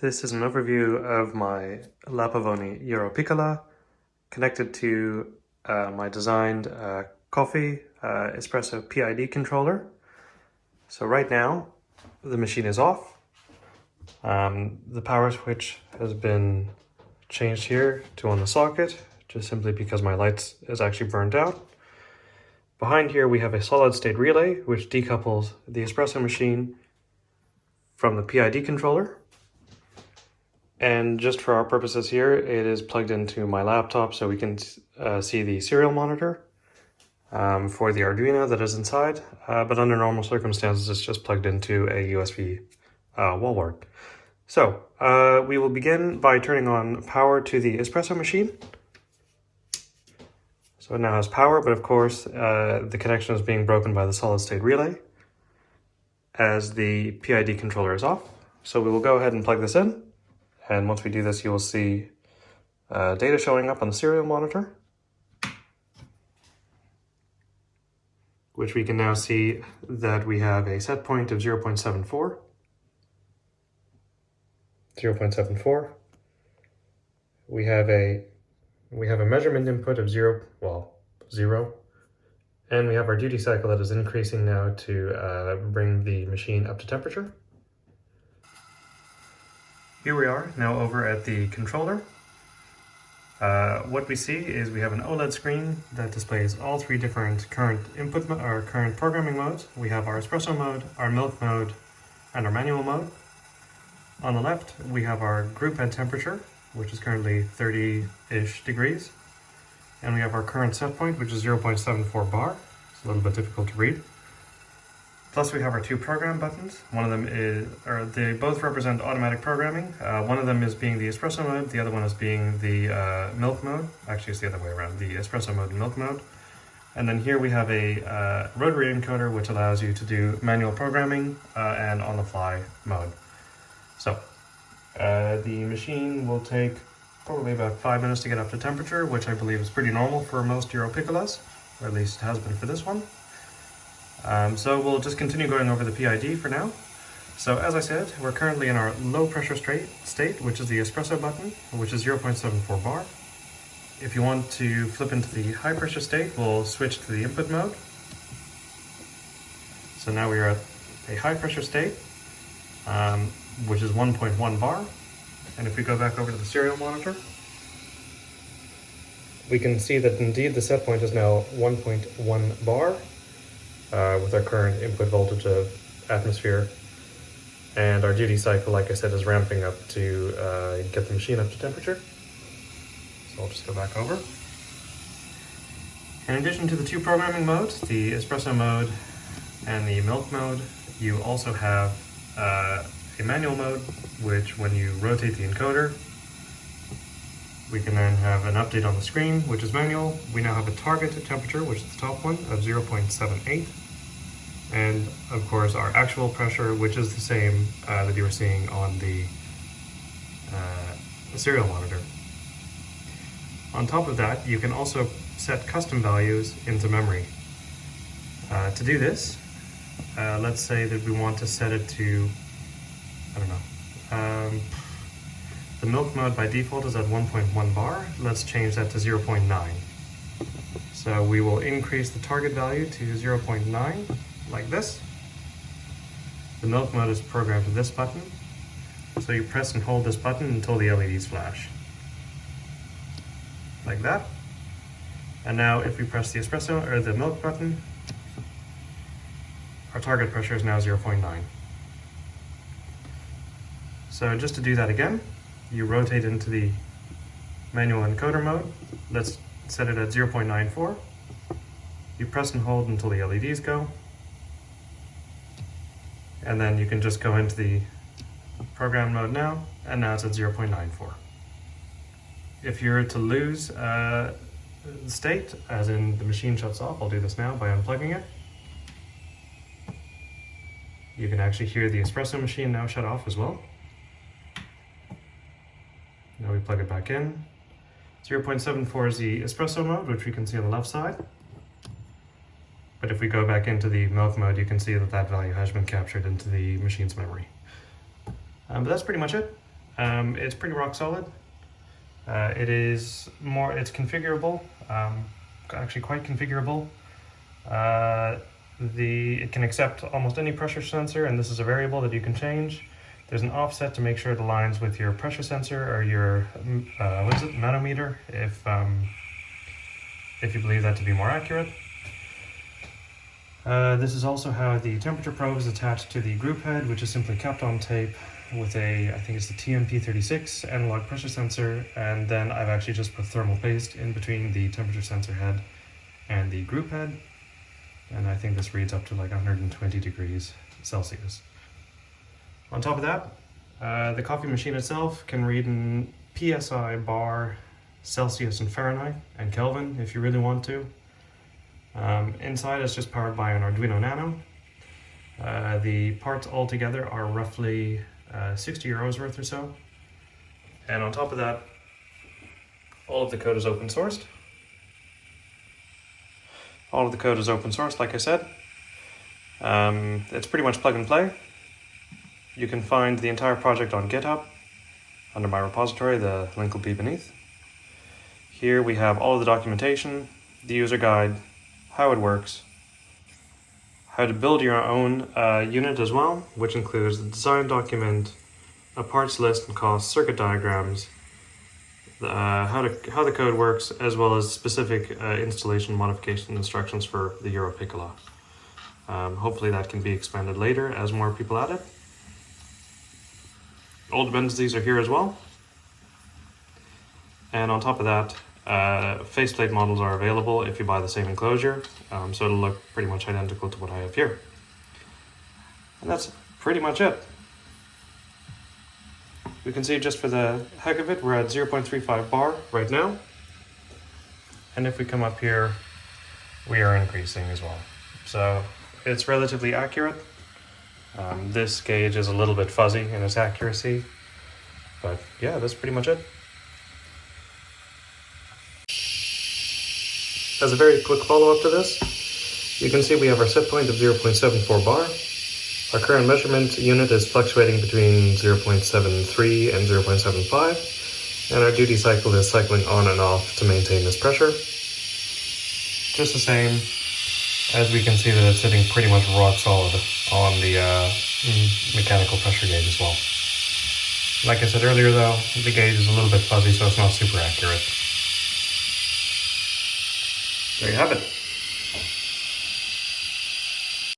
This is an overview of my La Pavoni Europiccola connected to uh, my designed uh, coffee uh, espresso PID controller. So right now the machine is off. Um, the power switch has been changed here to on the socket just simply because my lights is actually burned out. Behind here we have a solid state relay which decouples the espresso machine from the PID controller and just for our purposes here, it is plugged into my laptop so we can uh, see the serial monitor um, for the Arduino that is inside. Uh, but under normal circumstances, it's just plugged into a USB uh, wall wart. So uh, we will begin by turning on power to the espresso machine. So it now has power, but of course uh, the connection is being broken by the solid state relay as the PID controller is off. So we will go ahead and plug this in. And once we do this, you will see uh, data showing up on the serial monitor, which we can now see that we have a set point of 0 0.74, 0 0.74. We have a we have a measurement input of zero, well, zero, and we have our duty cycle that is increasing now to uh, bring the machine up to temperature. Here we are now over at the controller. Uh, what we see is we have an OLED screen that displays all three different current input or current programming modes. We have our espresso mode, our milk mode, and our manual mode. On the left, we have our group and temperature, which is currently 30-ish degrees. And we have our current set point, which is 0.74 bar. It's a little bit difficult to read. Plus we have our two program buttons. One of them is, or they both represent automatic programming. Uh, one of them is being the espresso mode, the other one is being the uh, milk mode. Actually, it's the other way around, the espresso mode and milk mode. And then here we have a uh, rotary encoder, which allows you to do manual programming uh, and on-the-fly mode. So uh, the machine will take probably about five minutes to get up to temperature, which I believe is pretty normal for most Europiccolas, or at least it has been for this one. Um, so we'll just continue going over the PID for now. So as I said, we're currently in our low pressure state, which is the espresso button, which is 0.74 bar. If you want to flip into the high pressure state, we'll switch to the input mode. So now we are at a high pressure state, um, which is 1.1 bar. And if we go back over to the serial monitor, we can see that indeed the set point is now 1.1 bar, uh, with our current input voltage of atmosphere. And our duty cycle, like I said, is ramping up to uh, get the machine up to temperature. So I'll just go back over. In addition to the two programming modes, the espresso mode and the milk mode, you also have uh, a manual mode, which when you rotate the encoder, we can then have an update on the screen, which is manual. We now have a target temperature, which is the top one, of 0.78. And of course our actual pressure, which is the same uh, that you were seeing on the, uh, serial monitor. On top of that, you can also set custom values into memory. Uh, to do this, uh, let's say that we want to set it to, I don't know, um, the milk mode by default is at 1.1 bar. Let's change that to 0.9. So we will increase the target value to 0.9 like this. The milk mode is programmed to this button. So you press and hold this button until the LEDs flash. Like that. And now if we press the espresso or the milk button, our target pressure is now 0.9. So just to do that again, you rotate into the manual encoder mode. Let's set it at 0.94. You press and hold until the LEDs go. And then you can just go into the program mode now, and now it's at 0.94. If you're to lose uh, state, as in the machine shuts off, I'll do this now by unplugging it. You can actually hear the espresso machine now shut off as well. We plug it back in. 0.74 is the espresso mode, which we can see on the left side. But if we go back into the milk mode, you can see that that value has been captured into the machine's memory. Um, but that's pretty much it. Um, it's pretty rock solid. Uh, it is more, it's configurable, um, actually quite configurable. Uh, the It can accept almost any pressure sensor and this is a variable that you can change. There's an offset to make sure it aligns with your pressure sensor or your, uh, what is it, manometer, if, um, if you believe that to be more accurate. Uh, this is also how the temperature probe is attached to the group head, which is simply kept on tape with a, I think it's the TMP36 analog pressure sensor, and then I've actually just put thermal paste in between the temperature sensor head and the group head, and I think this reads up to like 120 degrees Celsius. On top of that, uh, the coffee machine itself can read in PSI, bar, Celsius and Fahrenheit, and Kelvin if you really want to. Um, inside it's just powered by an Arduino Nano. Uh, the parts altogether are roughly uh, 60 euros worth or so. And on top of that, all of the code is open sourced. All of the code is open source, like I said. Um, it's pretty much plug and play. You can find the entire project on GitHub under my repository, the link will be beneath. Here we have all the documentation, the user guide, how it works, how to build your own uh, unit as well, which includes the design document, a parts list and cost, circuit diagrams, uh, how, to, how the code works, as well as specific uh, installation modification instructions for the Euro Piccolo. Um, hopefully that can be expanded later as more people add it. All dependencies are here as well. And on top of that, uh, faceplate models are available if you buy the same enclosure, um, so it'll look pretty much identical to what I have here. And that's pretty much it. We can see just for the heck of it, we're at 0.35 bar right now. And if we come up here, we are increasing as well. So it's relatively accurate. Um, this gauge is a little bit fuzzy in its accuracy, but yeah, that's pretty much it. As a very quick follow-up to this, you can see we have our set point of 0.74 bar. Our current measurement unit is fluctuating between 0.73 and 0.75, and our duty cycle is cycling on and off to maintain this pressure. Just the same, as we can see that it's sitting pretty much rock solid on the uh, mechanical pressure gauge as well. Like I said earlier though, the gauge is a little bit fuzzy so it's not super accurate. There you have it.